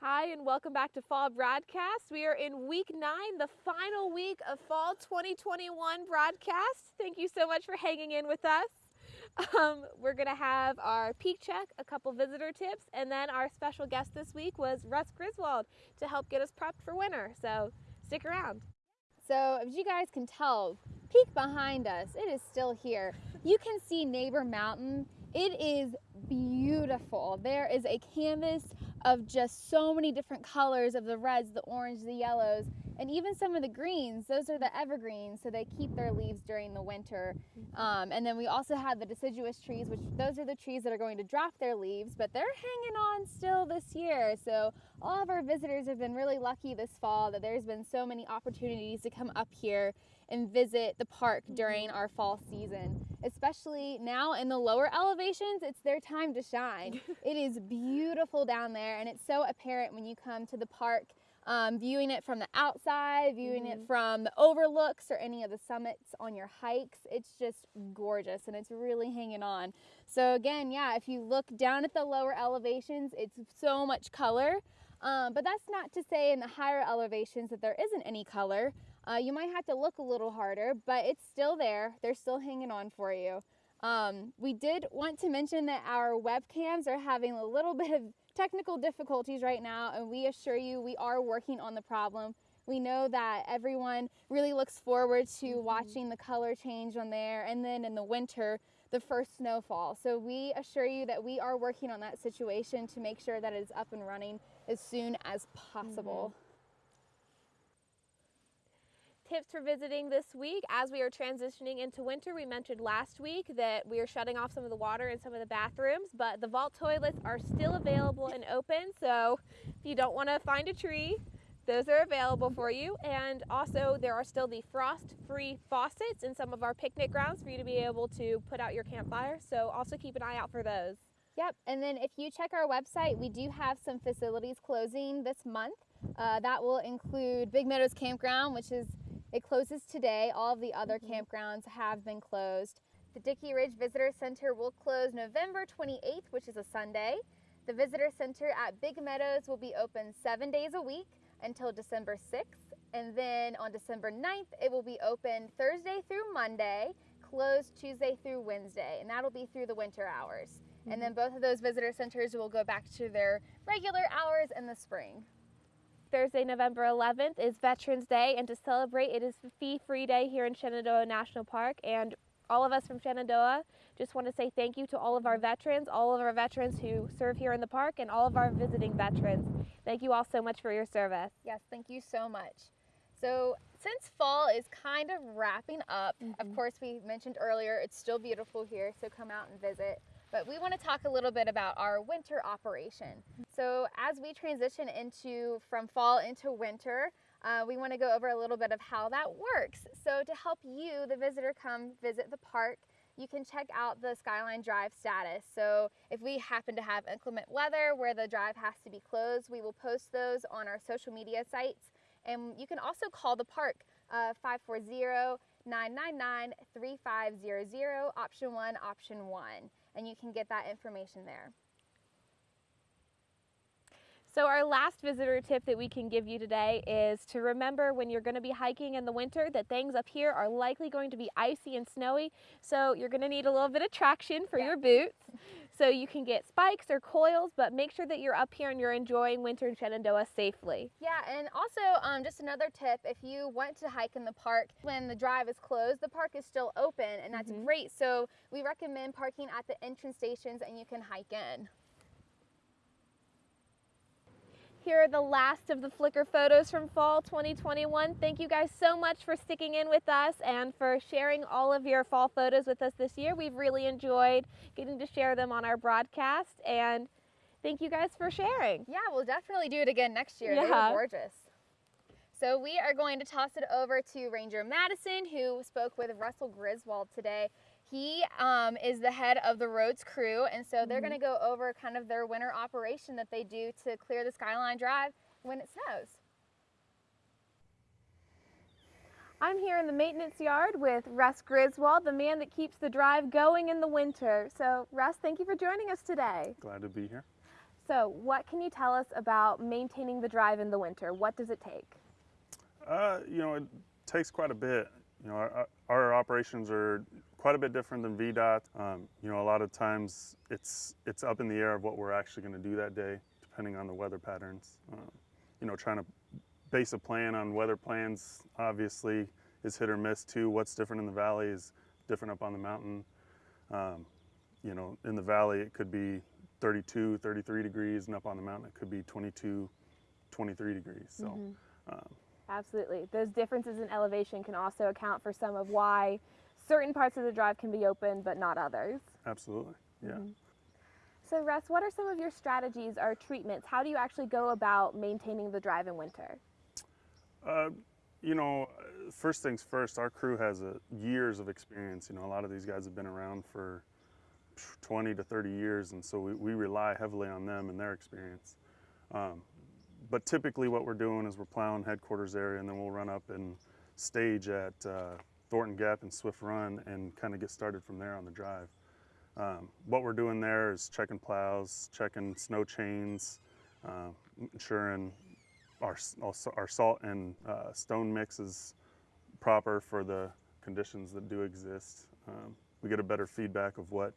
Hi, and welcome back to Fall Broadcast. We are in week nine, the final week of Fall 2021 broadcast. Thank you so much for hanging in with us. Um, we're going to have our peak check, a couple visitor tips, and then our special guest this week was Russ Griswold to help get us prepped for winter. So stick around. So, as you guys can tell, peak behind us, it is still here. You can see Neighbor Mountain. It is beautiful. There is a canvas of just so many different colors of the reds, the orange, the yellows, and even some of the greens. Those are the evergreens, so they keep their leaves during the winter. Um, and then we also have the deciduous trees, which those are the trees that are going to drop their leaves, but they're hanging on still this year. So all of our visitors have been really lucky this fall that there's been so many opportunities to come up here and visit the park during our fall season. Especially now in the lower elevations, it's their time to shine. it is beautiful down there, and it's so apparent when you come to the park. Um, viewing it from the outside, viewing mm-hmm. it from the overlooks or any of the summits on your hikes, it's just gorgeous and it's really hanging on. So, again, yeah, if you look down at the lower elevations, it's so much color. Um, but that's not to say in the higher elevations that there isn't any color. Uh, you might have to look a little harder, but it's still there. They're still hanging on for you. Um, we did want to mention that our webcams are having a little bit of technical difficulties right now, and we assure you we are working on the problem. We know that everyone really looks forward to mm -hmm. watching the color change on there, and then in the winter, the first snowfall. So we assure you that we are working on that situation to make sure that it is up and running as soon as possible. Mm -hmm tips for visiting this week as we are transitioning into winter. We mentioned last week that we are shutting off some of the water in some of the bathrooms, but the vault toilets are still available and open. So if you don't want to find a tree, those are available for you. And also there are still the frost-free faucets in some of our picnic grounds for you to be able to put out your campfire. So also keep an eye out for those. Yep, and then if you check our website, we do have some facilities closing this month. Uh, that will include Big Meadows Campground, which is it closes today. All of the other mm-hmm. campgrounds have been closed. The Dickey Ridge Visitor Center will close November 28th, which is a Sunday. The Visitor Center at Big Meadows will be open seven days a week until December 6th. And then on December 9th, it will be open Thursday through Monday, closed Tuesday through Wednesday, and that'll be through the winter hours. Mm-hmm. And then both of those visitor centers will go back to their regular hours in the spring. Thursday, November 11th is Veterans Day, and to celebrate, it is fee-free day here in Shenandoah National Park. And all of us from Shenandoah just want to say thank you to all of our veterans, all of our veterans who serve here in the park, and all of our visiting veterans. Thank you all so much for your service. Yes, thank you so much. So since fall is kind of wrapping up, mm -hmm. of mm-hmm. course we mentioned earlier, it's still beautiful here, so come out and visit but we want to talk a little bit about our winter operation. So as we transition into from fall into winter, uh, we want to go over a little bit of how that works. So to help you, the visitor, come visit the park, you can check out the Skyline Drive status. So if we happen to have inclement weather where the drive has to be closed, we will post those on our social media sites. And you can also call the park uh, 540 999 3500, option one, option one and you can get that information there. So our last visitor tip that we can give you today is to remember when you're going to be hiking in the winter that things up here are likely going to be icy and snowy. So you're going to need a little bit of traction for yeah. your boots. So you can get spikes or coils, but make sure that you're up here and you're enjoying winter in Shenandoah safely. Yeah, and also um, just another tip, if you want to hike in the park when the drive is closed, the park is still open and that's mm -hmm. great. So we recommend parking at the entrance stations and you can hike in. Here are the last of the Flickr photos from fall 2021. Thank you guys so much for sticking in with us and for sharing all of your fall photos with us this year. We've really enjoyed getting to share them on our broadcast and thank you guys for sharing. Yeah, we'll definitely do it again next year. Yeah. They were gorgeous. So we are going to toss it over to Ranger Madison who spoke with Russell Griswold today. He um, is the head of the roads crew, and so they're mm -hmm. going to go over kind of their winter operation that they do to clear the Skyline Drive when it snows. I'm here in the maintenance yard with Russ Griswold, the man that keeps the drive going in the winter. So, Russ, thank you for joining us today. Glad to be here. So, what can you tell us about maintaining the drive in the winter? What does it take? Uh, you know, it takes quite a bit. You know, our, our operations are quite a bit different than VDOT. Um, you know, a lot of times it's it's up in the air of what we're actually going to do that day, depending on the weather patterns. Um, you know, trying to base a plan on weather plans obviously is hit or miss too. What's different in the valley is different up on the mountain. Um, you know, in the valley it could be 32, 33 degrees, and up on the mountain it could be 22, 23 degrees. So. Mm-hmm. Um, Absolutely. Those differences in elevation can also account for some of why certain parts of the drive can be open but not others. absolutely, yeah. Mhm. So, Russ, what are some of your strategies or treatments? How do you actually go about maintaining the drive in winter? Uh, you know, uh, first things first, our crew has a, years of experience. You know, a lot of these guys have been around for 20 to 30 years, and so we, we rely heavily on them and their experience. Um, but typically, what we're doing is we're plowing headquarters area, and then we'll run up and stage at uh, Thornton Gap and Swift Run and kind of get started from there on the drive. Um, what we're doing there is checking plows, checking snow chains, uh, ensuring our, our salt and uh, stone mix is proper for the conditions that do exist. Um, we get a better feedback of what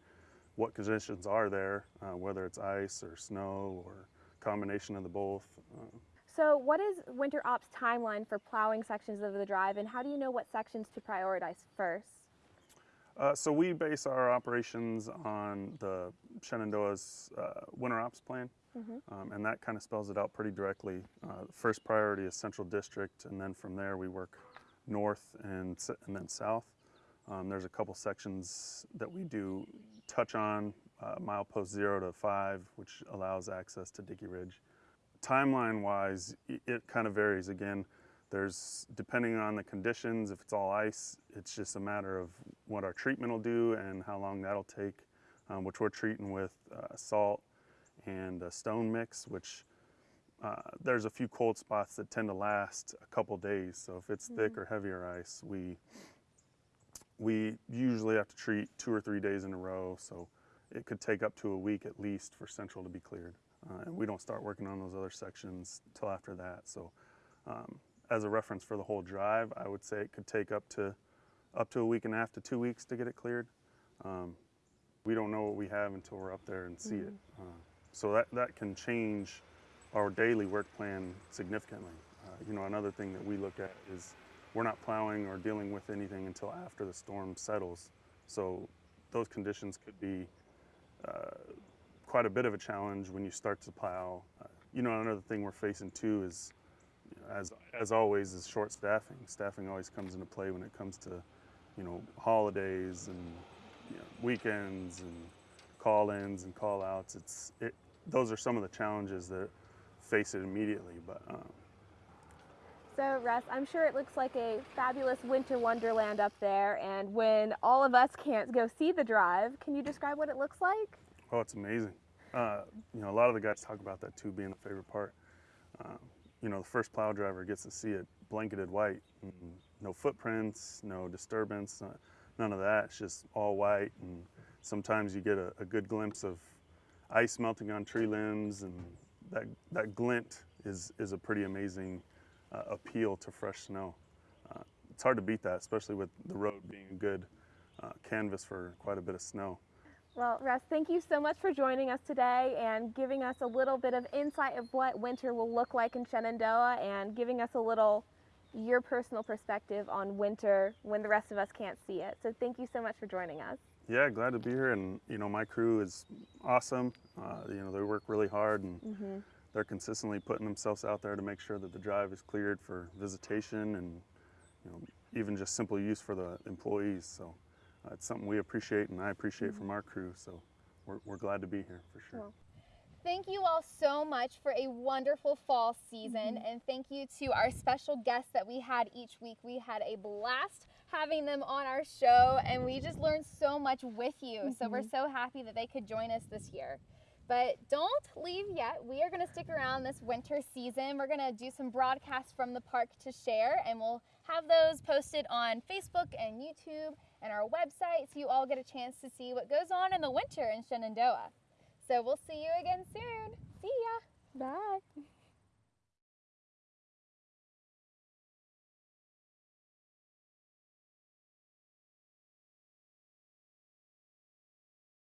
what conditions are there, uh, whether it's ice or snow or combination of the both. So, what is Winter Ops timeline for plowing sections of the drive, and how do you know what sections to prioritize first? Uh, so we base our operations on the Shenandoah's uh, winter ops plan, Mhm. um, and that kind of spells it out pretty directly. Uh, first priority is Central District, and then from there we work north and and then south. Um, there's a couple sections that we do touch on, uh, milepost zero to five, which allows access to Dickey Ridge. Timeline wise, it, kind of varies. Again, there's depending on the conditions, if it's all ice, it's just a matter of what our treatment will do and how long that'll take, um, which we're treating with uh, salt and a stone mix, which uh, there's a few cold spots that tend to last a couple days. So if it's thick or heavier ice, we we usually have to treat two or three days in a row. So it could take up to a week at least for central to be cleared. Uh, and we don't start working on those other sections till after that. So um, as a reference for the whole drive, I would say it could take up to up to a week and a half to two weeks to get it cleared. Um, we don't know what we have until we're up there and see it. Uh, so that, that can change our daily work plan significantly. Uh, you know, another thing that we look at is we're not plowing or dealing with anything until after the storm settles. So those conditions could be uh, quite a bit of a challenge when you start to plow. Uh, you know, another thing we're facing too is, you know, as as always, is short staffing. Staffing always comes into play when it comes to, you know, holidays and you know, weekends and call-ins and call-outs. It's it. Those are some of the challenges that face it immediately. But um, So, Russ, I'm sure it looks like a fabulous winter wonderland up there. And when all of us can't go see the drive, can you describe what it looks like? Oh, it's amazing. Uh, you know, a lot of the guys talk about that too being the favorite part. Um, you know, the first plow driver gets to see it blanketed white, and no footprints, no disturbance, uh, none of that. It's just all white, and sometimes you get a, a good glimpse of ice melting on tree limbs, and that that glint is is a pretty amazing uh, appeal to fresh snow. Uh, it's hard to beat that, especially with the road being a good uh, canvas for quite a bit of snow. Well, Russ, thank you so much for joining us today and giving us a little bit of insight of what winter will look like in Shenandoah and giving us a little your personal perspective on winter when the rest of us can't see it. So thank you so much for joining us. Yeah, glad to be here. And you know, my crew is awesome. Uh, you know, they work really hard, and Mm-hmm. they're consistently putting themselves out there to make sure that the drive is cleared for visitation and you know, even just simple use for the employees. So uh, it's something we appreciate, and I appreciate from mm-hmm. our crew. So we're, we're glad to be here for sure. Well, Thank you all so much for a wonderful fall season, mm-hmm. and thank you to our special guests that we had each week. We had a blast having them on our show, and we just learned so much with you. So we're mm-hmm. so happy that they could join us this year. But don't leave yet. We are going to stick around this winter season. We're going to do some broadcasts from the park to share, and we'll have those posted on Facebook and YouTube and our website so you all get a chance to see what goes on in the winter in Shenandoah. So we'll see you again soon. See ya. Bye.